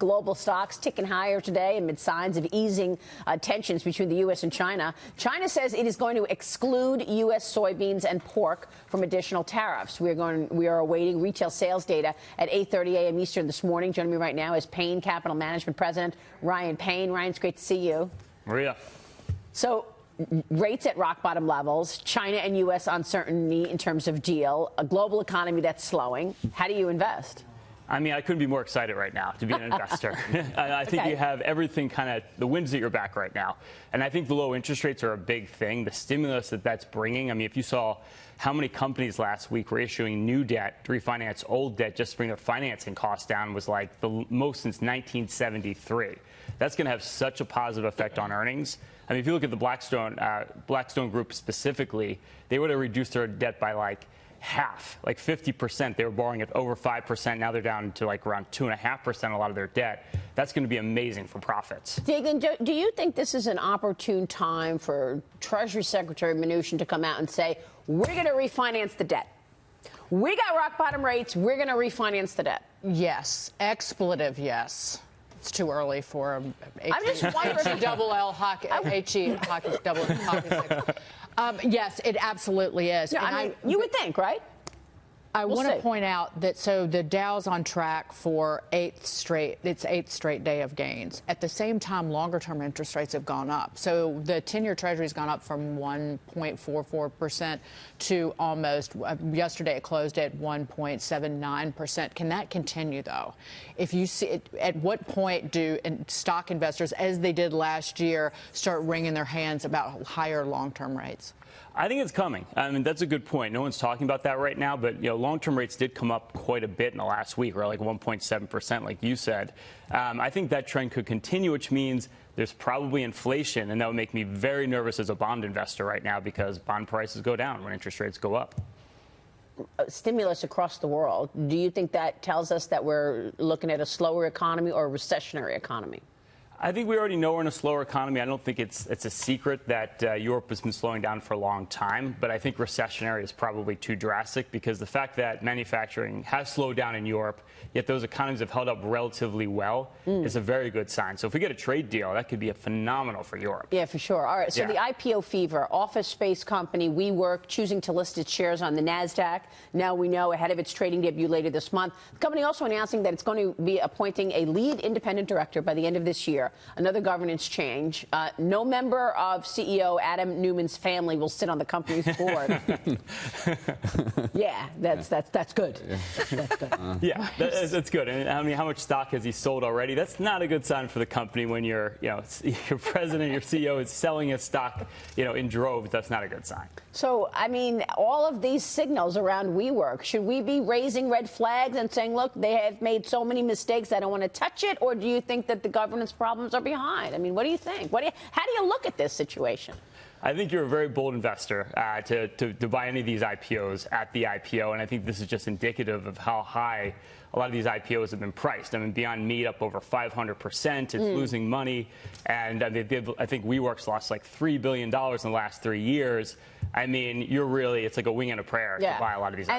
Global stocks ticking higher today amid signs of easing uh, tensions between the U.S. and China. China says it is going to exclude U.S. soybeans and pork from additional tariffs. We are going. We are awaiting retail sales data at 8:30 a.m. Eastern this morning. Joining me right now is Payne Capital Management President Ryan Payne. Ryan, it's great to see you. Maria. So rates at rock bottom levels, China and U.S. uncertainty in terms of deal, a global economy that's slowing. How do you invest? I mean, I couldn't be more excited right now to be an investor. I think okay. you have everything kind of the winds at your back right now. And I think the low interest rates are a big thing. The stimulus that that's bringing. I mean, if you saw how many companies last week were issuing new debt to refinance old debt just to bring their financing costs down was like the most since 1973. That's going to have such a positive effect on earnings. I mean, if you look at the Blackstone uh, Blackstone Group specifically, they would have reduced their debt by like half, like 50%. They were borrowing at over 5%. Now they're down to like around 2.5% a lot of their debt. That's going to be amazing for profits. Dagen, do you think this is an opportune time for Treasury Secretary Mnuchin to come out and say, we're going to refinance the debt? We got rock bottom rates. We're going to refinance the debt. Yes. Expletive, yes. It's too early for a I'm just wondering. double L hockey, H-E, hockey, double hockey. Um, yes, it absolutely is. Yeah, I mean, I, you would think, right? I we'll want to point out that so the Dow's on track for eighth straight its eighth straight day of gains. At the same time, longer term interest rates have gone up. So the 10-year Treasury has gone up from 1.44 percent to almost uh, yesterday it closed at 1.79 percent. Can that continue though? If you see it, at what point do stock investors, as they did last year, start wringing their hands about higher long term rates? I think it's coming. I mean, that's a good point. No one's talking about that right now, but you know, long-term rates did come up quite a bit in the last week, or like 1.7 percent, like you said. Um, I think that trend could continue, which means there's probably inflation, and that would make me very nervous as a bond investor right now because bond prices go down when interest rates go up. Uh, stimulus across the world. Do you think that tells us that we're looking at a slower economy or a recessionary economy? I think we already know we're in a slower economy. I don't think it's it's a secret that uh, Europe has been slowing down for a long time, but I think recessionary is probably too drastic because the fact that manufacturing has slowed down in Europe, yet those economies have held up relatively well, mm. is a very good sign. So if we get a trade deal, that could be a phenomenal for Europe. Yeah, for sure. All right. So yeah. the IPO fever, office space company WeWork choosing to list its shares on the Nasdaq. Now we know ahead of its trading debut later this month. The company also announcing that it's going to be appointing a lead independent director by the end of this year another governance change. Uh, no member of CEO Adam Neumann's family will sit on the company's board. yeah, that's that's that's good. Yeah, that's good. Uh, yeah, that, that's good. And I mean, how much stock has he sold already? That's not a good sign for the company when your you know your president, your CEO is selling his stock, you know, in droves. That's not a good sign. So, I mean, all of these signals around WeWork, should we be raising red flags and saying, look, they have made so many mistakes, I don't want to touch it? Or do you think that the governance problems are behind? I mean, what do you think? What do you, how do you look at this situation? I think you're a very bold investor uh, to, to, to, buy any of these IPOs at the IPO, and I think this is just indicative of how high a lot of these IPOs have been priced. I mean, Beyond Meat up over 500%. It's mm. losing money, and I, mean, I think WeWork's lost like $3 billion in the last three years. I mean, you're really, it's like a wing and a prayer yeah. to buy a lot of these and,